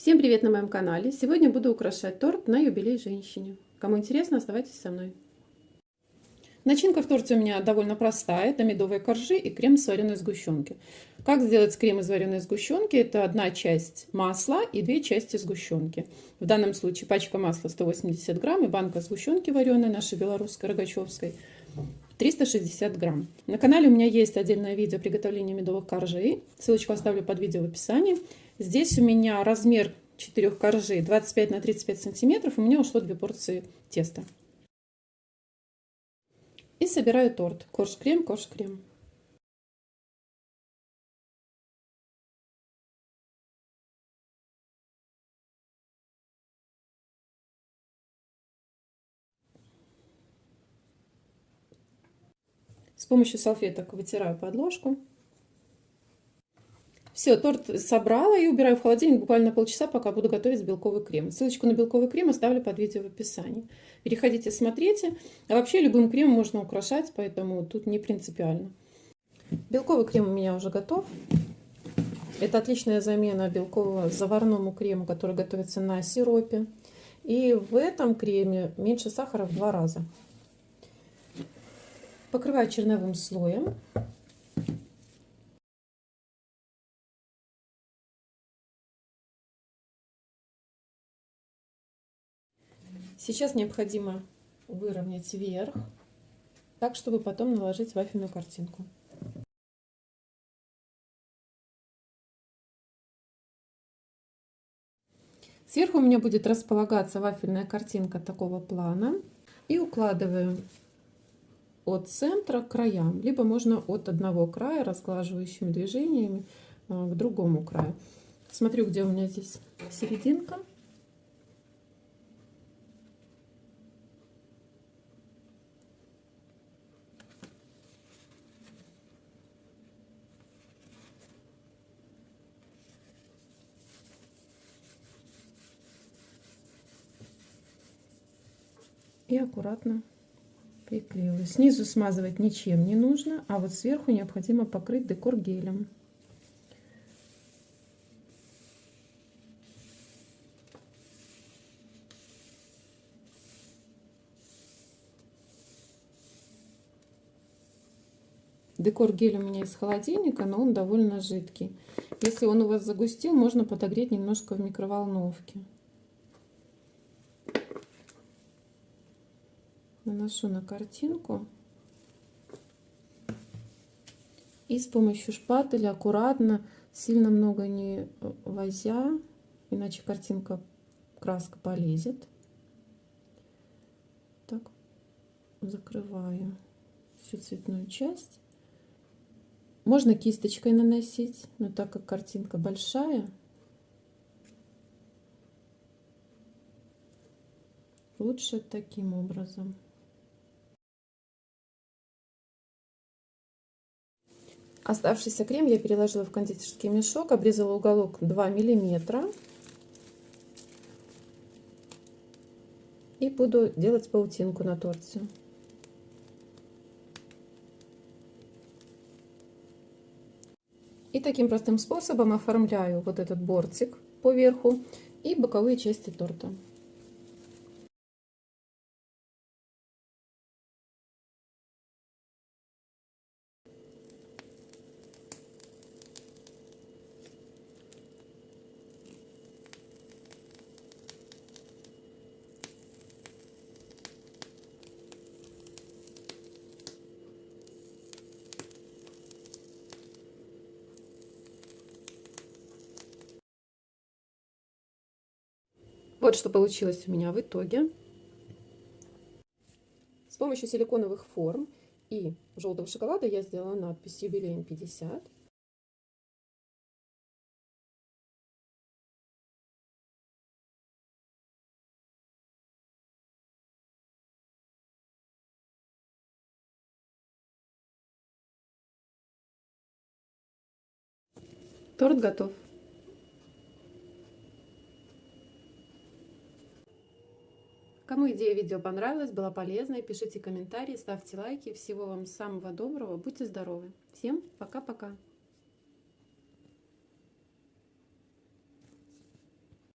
Всем привет на моем канале! Сегодня буду украшать торт на юбилей женщине. Кому интересно, оставайтесь со мной. Начинка в торте у меня довольно простая. Это медовые коржи и крем из вареной сгущенки. Как сделать крем из вареной сгущенки? Это одна часть масла и две части сгущенки. В данном случае пачка масла 180 грамм и банка сгущенки вареной, нашей белорусской, рогачевской, 360 грамм. На канале у меня есть отдельное видео приготовления медовых коржей. Ссылочку оставлю под видео в описании. Здесь у меня размер 4 коржей 25 на 35 сантиметров. У меня ушло 2 порции теста. И собираю торт. Корж-крем, корж-крем. С помощью салфеток вытираю подложку. Все, торт собрала и убираю в холодильник буквально полчаса, пока буду готовить белковый крем. Ссылочку на белковый крем оставлю под видео в описании. Переходите, смотрите. А вообще любым кремом можно украшать, поэтому тут не принципиально. Белковый крем у меня уже готов. Это отличная замена белкового заварному крему, который готовится на сиропе. И в этом креме меньше сахара в два раза. Покрываю черновым слоем. Сейчас необходимо выровнять вверх, так, чтобы потом наложить вафельную картинку. Сверху у меня будет располагаться вафельная картинка такого плана. И укладываю от центра к краям, либо можно от одного края разглаживающими движениями а, к другому краю. Смотрю, где у меня здесь серединка. И аккуратно приклеила. Снизу смазывать ничем не нужно, а вот сверху необходимо покрыть декор гелем. Декор гель у меня из холодильника, но он довольно жидкий. Если он у вас загустил, можно подогреть немножко в микроволновке. Наношу на картинку и с помощью шпателя аккуратно, сильно много не возя, иначе картинка, краска полезет. Так, закрываю всю цветную часть. Можно кисточкой наносить, но так как картинка большая, лучше таким образом. Оставшийся крем я переложила в кондитерский мешок, обрезала уголок 2 миллиметра. И буду делать паутинку на торте. И таким простым способом оформляю вот этот бортик по верху и боковые части торта. Вот что получилось у меня в итоге. С помощью силиконовых форм и желтого шоколада я сделала надпись «Юбилейн 50». Торт готов. Кому идея видео понравилась, была полезной, пишите комментарии, ставьте лайки. Всего вам самого доброго, будьте здоровы. Всем пока-пока.